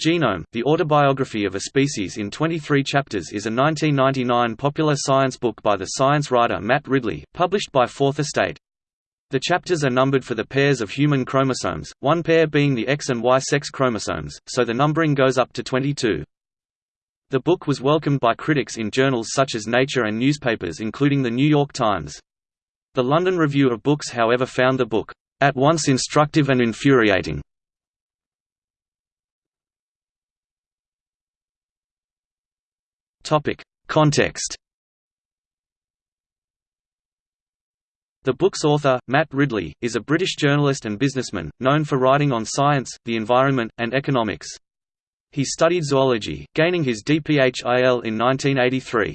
Genome, The Autobiography of a Species in 23 Chapters is a 1999 popular science book by the science writer Matt Ridley, published by Fourth Estate. The chapters are numbered for the pairs of human chromosomes, one pair being the X and Y sex chromosomes, so the numbering goes up to 22. The book was welcomed by critics in journals such as Nature and newspapers including The New York Times. The London Review of Books however found the book, "...at once instructive and infuriating." Topic: Context. The book's author, Matt Ridley, is a British journalist and businessman, known for writing on science, the environment, and economics. He studied zoology, gaining his DPhil in 1983.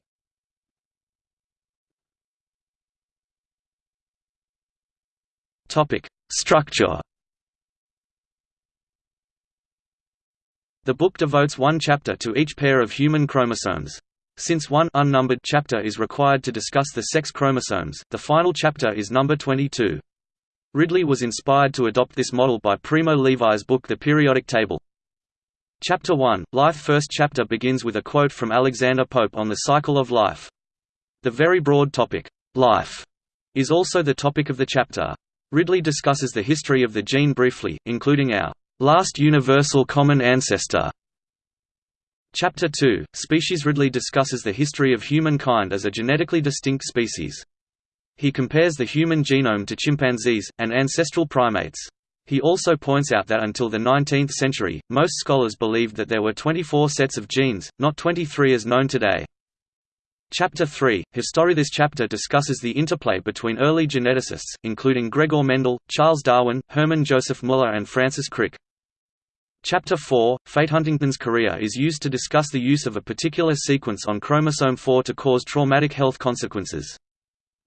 Topic: Structure. The book devotes one chapter to each pair of human chromosomes. Since one unnumbered chapter is required to discuss the sex chromosomes, the final chapter is number 22. Ridley was inspired to adopt this model by Primo Levi's book The Periodic Table. Chapter 1, Life First chapter begins with a quote from Alexander Pope on the cycle of life. The very broad topic, life, is also the topic of the chapter. Ridley discusses the history of the gene briefly, including our Last Universal Common Ancestor. Chapter 2, Species Ridley discusses the history of humankind as a genetically distinct species. He compares the human genome to chimpanzees, and ancestral primates. He also points out that until the 19th century, most scholars believed that there were 24 sets of genes, not 23 as known today. Chapter 3, History This chapter discusses the interplay between early geneticists, including Gregor Mendel, Charles Darwin, Hermann Joseph Müller and Francis Crick. Chapter 4, Fate Huntington's chorea is used to discuss the use of a particular sequence on chromosome 4 to cause traumatic health consequences.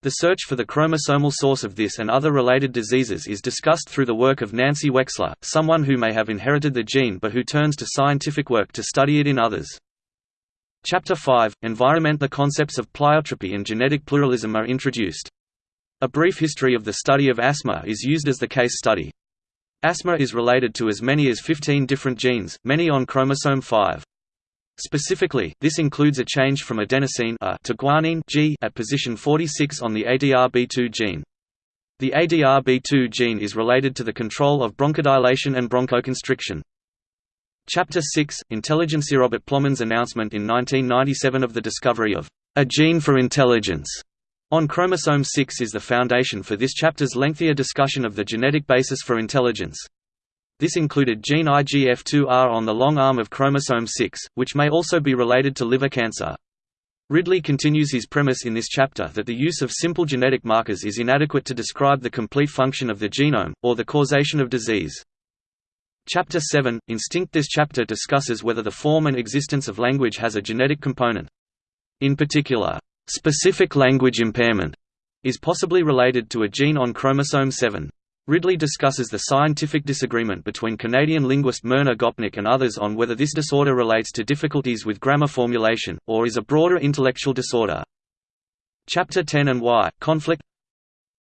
The search for the chromosomal source of this and other related diseases is discussed through the work of Nancy Wexler, someone who may have inherited the gene but who turns to scientific work to study it in others. Chapter 5, Environment The concepts of pleiotropy and genetic pluralism are introduced. A brief history of the study of asthma is used as the case study. Asthma is related to as many as 15 different genes, many on chromosome 5. Specifically, this includes a change from adenosine A to guanine G at position 46 on the ADRB2 gene. The ADRB2 gene is related to the control of bronchodilation and bronchoconstriction. Chapter 6, Intelligence Robert Plomin's announcement in 1997 of the discovery of a gene for intelligence on chromosome 6 is the foundation for this chapter's lengthier discussion of the genetic basis for intelligence. This included gene IGF2R on the long arm of chromosome 6, which may also be related to liver cancer. Ridley continues his premise in this chapter that the use of simple genetic markers is inadequate to describe the complete function of the genome, or the causation of disease. Chapter 7, Instinct This chapter discusses whether the form and existence of language has a genetic component. In particular, Specific language impairment is possibly related to a gene on chromosome 7. Ridley discusses the scientific disagreement between Canadian linguist Myrna Gopnik and others on whether this disorder relates to difficulties with grammar formulation, or is a broader intellectual disorder. Chapter 10 and Y, Conflict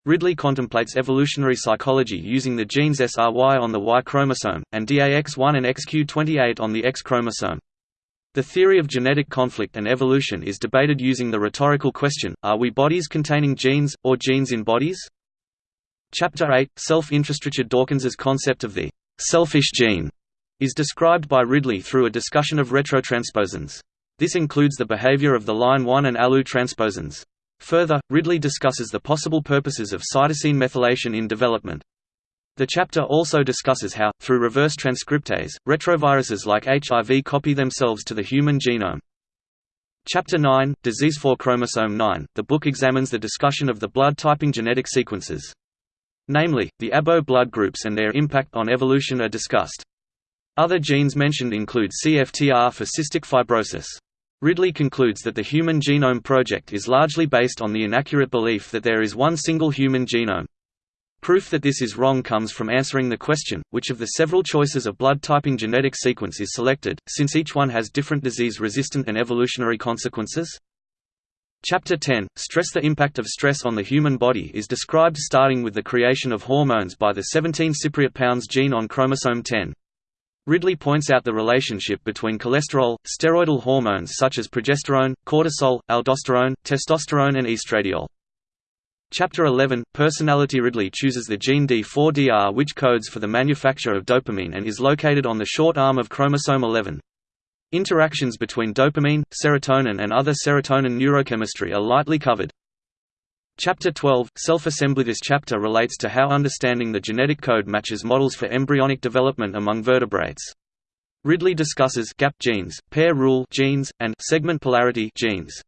Ridley contemplates evolutionary psychology using the genes SRY on the Y chromosome, and DAX1 and XQ28 on the X chromosome. The theory of genetic conflict and evolution is debated using the rhetorical question, are we bodies containing genes, or genes in bodies? Chapter 8, Self-interest Richard Dawkins's concept of the «selfish gene» is described by Ridley through a discussion of retrotransposons. This includes the behavior of the line 1 and ALU transposons. Further, Ridley discusses the possible purposes of cytosine methylation in development. The chapter also discusses how, through reverse transcriptase, retroviruses like HIV copy themselves to the human genome. Chapter 9, Disease for Chromosome 9, the book examines the discussion of the blood-typing genetic sequences. Namely, the ABO blood groups and their impact on evolution are discussed. Other genes mentioned include CFTR for cystic fibrosis. Ridley concludes that the Human Genome Project is largely based on the inaccurate belief that there is one single human genome. Proof that this is wrong comes from answering the question, which of the several choices of blood typing genetic sequence is selected, since each one has different disease-resistant and evolutionary consequences? Chapter 10, Stress The impact of stress on the human body is described starting with the creation of hormones by the 17 cypriot pounds gene on chromosome 10. Ridley points out the relationship between cholesterol, steroidal hormones such as progesterone, cortisol, aldosterone, testosterone and estradiol. Chapter 11 Personality Ridley chooses the gene D4DR which codes for the manufacture of dopamine and is located on the short arm of chromosome 11. Interactions between dopamine, serotonin and other serotonin neurochemistry are lightly covered. Chapter 12 Self-assembly This chapter relates to how understanding the genetic code matches models for embryonic development among vertebrates. Ridley discusses gap genes, pair rule genes, and segment polarity genes.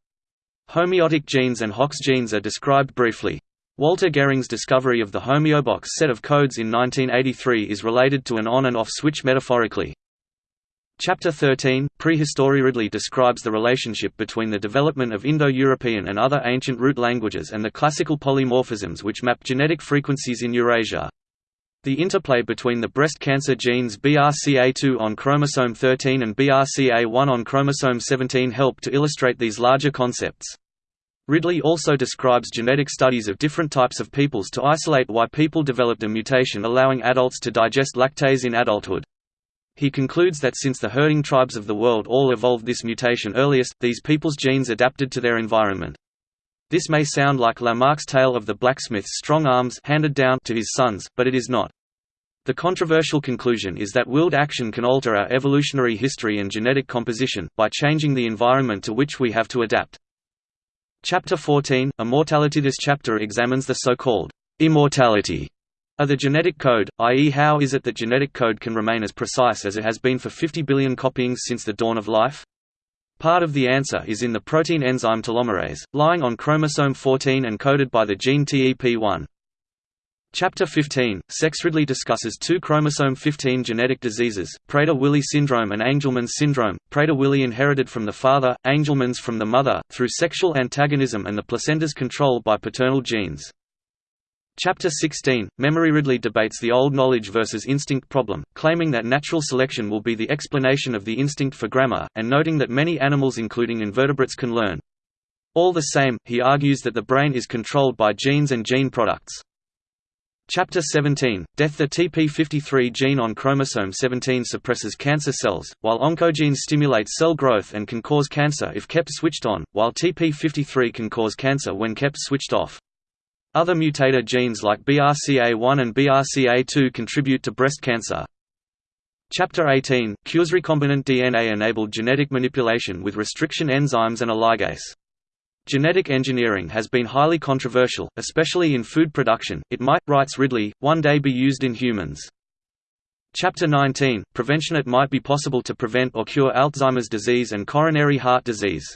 Homeotic genes and Hox genes are described briefly. Walter Gehring's discovery of the homeobox set of codes in 1983 is related to an on and off switch metaphorically. Chapter 13, Prehistory Ridley describes the relationship between the development of Indo-European and other ancient root languages and the classical polymorphisms which map genetic frequencies in Eurasia. The interplay between the breast cancer genes BRCA2 on chromosome 13 and BRCA1 on chromosome 17 help to illustrate these larger concepts. Ridley also describes genetic studies of different types of peoples to isolate why people developed a mutation allowing adults to digest lactase in adulthood. He concludes that since the herding tribes of the world all evolved this mutation earliest, these people's genes adapted to their environment. This may sound like Lamarck's tale of the blacksmith's strong arms handed down to his sons, but it is not. The controversial conclusion is that willed action can alter our evolutionary history and genetic composition, by changing the environment to which we have to adapt. Chapter 14, Immortality This chapter examines the so-called immortality of the genetic code, i.e. how is it that genetic code can remain as precise as it has been for 50 billion copyings since the dawn of life? Part of the answer is in the protein enzyme telomerase, lying on chromosome 14 and coded by the gene TEP1. Chapter 15, Sex Ridley discusses two chromosome 15 genetic diseases, Prader-Willi syndrome and Angelman's syndrome, Prader-Willi inherited from the father, Angelman's from the mother, through sexual antagonism and the placenta's control by paternal genes. Chapter 16, Memory Ridley debates the old knowledge versus instinct problem, claiming that natural selection will be the explanation of the instinct for grammar, and noting that many animals including invertebrates can learn. All the same, he argues that the brain is controlled by genes and gene products. Chapter 17, Death The TP53 gene on chromosome 17 suppresses cancer cells, while oncogenes stimulate cell growth and can cause cancer if kept switched on, while TP53 can cause cancer when kept switched off. Other mutator genes like BRCA1 and BRCA2 contribute to breast cancer. Chapter 18, Cures recombinant DNA-enabled genetic manipulation with restriction enzymes and a ligase. Genetic engineering has been highly controversial, especially in food production. It might, writes Ridley, one day be used in humans. Chapter 19, Prevention It might be possible to prevent or cure Alzheimer's disease and coronary heart disease.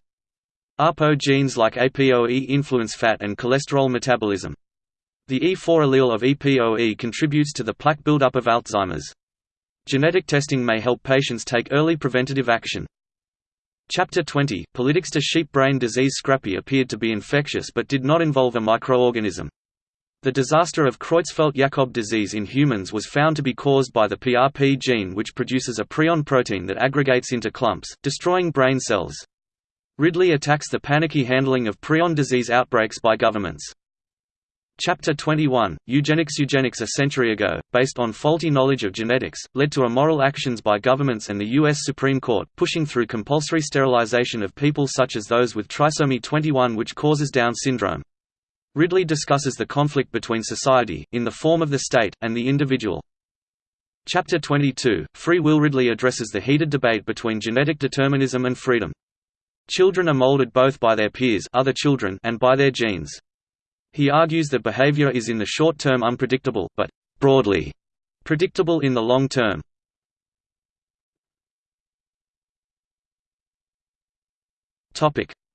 APO genes like APOE influence fat and cholesterol metabolism. The E4 allele of APOE contributes to the plaque buildup of Alzheimer's. Genetic testing may help patients take early preventative action. Chapter 20, Politics to sheep brain disease Scrapie appeared to be infectious but did not involve a microorganism. The disaster of Creutzfeldt-Jakob disease in humans was found to be caused by the PRP gene which produces a prion protein that aggregates into clumps, destroying brain cells. Ridley attacks the panicky handling of prion disease outbreaks by governments. Chapter 21, Eugenics Eugenics a century ago, based on faulty knowledge of genetics, led to immoral actions by governments and the U.S. Supreme Court, pushing through compulsory sterilization of people such as those with trisomy 21 which causes Down syndrome. Ridley discusses the conflict between society, in the form of the state, and the individual. Chapter 22, Free Will Ridley addresses the heated debate between genetic determinism and freedom. Children are molded both by their peers other children and by their genes. He argues that behavior is in the short term unpredictable, but broadly predictable in the long term.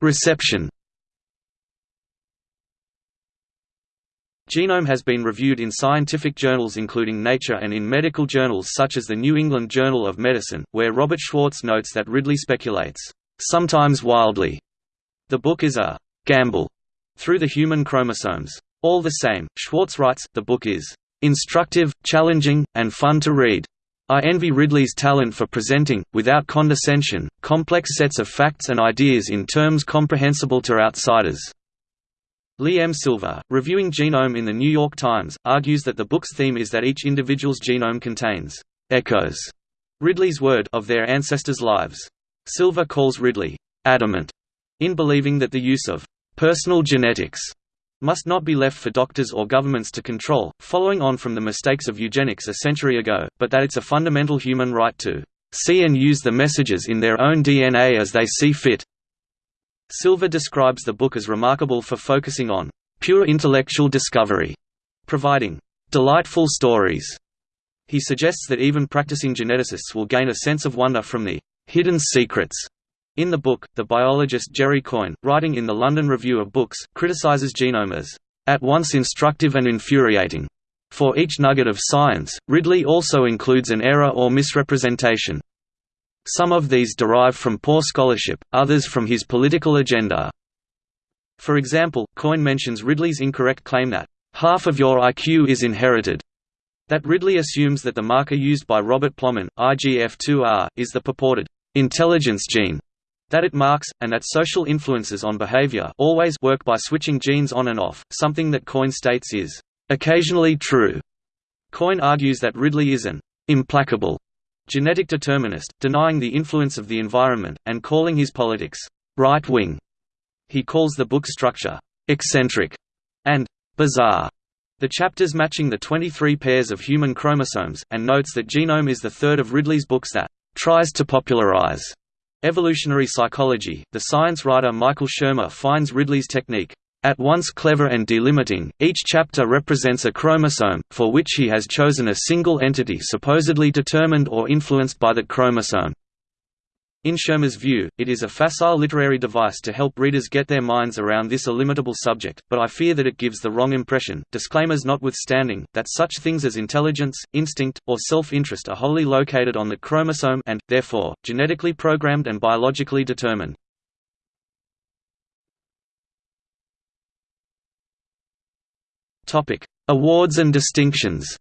Reception Genome has been reviewed in scientific journals including Nature and in medical journals such as the New England Journal of Medicine, where Robert Schwartz notes that Ridley speculates, sometimes wildly. The book is a gamble through the human chromosomes. All the same, Schwartz writes, the book is instructive, challenging, and fun to read. I envy Ridley's talent for presenting, without condescension, complex sets of facts and ideas in terms comprehensible to outsiders. Lee M. Silver, reviewing Genome in The New York Times, argues that the book's theme is that each individual's genome contains echoes Ridley's word of their ancestors' lives. Silver calls Ridley adamant in believing that the use of personal genetics must not be left for doctors or governments to control, following on from the mistakes of eugenics a century ago, but that it's a fundamental human right to see and use the messages in their own DNA as they see fit. Silver describes the book as remarkable for focusing on pure intellectual discovery, providing delightful stories. He suggests that even practicing geneticists will gain a sense of wonder from the hidden secrets in the book, the biologist Jerry Coyne, writing in the London Review of Books, criticizes genome as at once instructive and infuriating. For each nugget of science, Ridley also includes an error or misrepresentation. Some of these derive from poor scholarship, others from his political agenda. For example, Coyne mentions Ridley's incorrect claim that, "...half of your IQ is inherited." That Ridley assumes that the marker used by Robert Plomin, IGF2R, is the purported intelligence gene, that it marks, and that social influences on behavior always work by switching genes on and off, something that Coyne states is occasionally true. Coyne argues that Ridley is an implacable genetic determinist, denying the influence of the environment, and calling his politics right-wing. He calls the book's structure eccentric and bizarre. The chapters matching the 23 pairs of human chromosomes, and notes that Genome is the third of Ridley's books that tries to popularize Evolutionary psychology, the science writer Michael Shermer finds Ridley's technique at once clever and delimiting, each chapter represents a chromosome, for which he has chosen a single entity supposedly determined or influenced by that chromosome. In Shermer's view, it is a facile literary device to help readers get their minds around this illimitable subject, but I fear that it gives the wrong impression, disclaimers notwithstanding, that such things as intelligence, instinct, or self-interest are wholly located on the chromosome and, therefore, genetically programmed and biologically determined. Awards and distinctions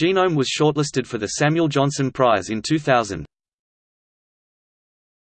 Genome was shortlisted for the Samuel Johnson Prize in 2000.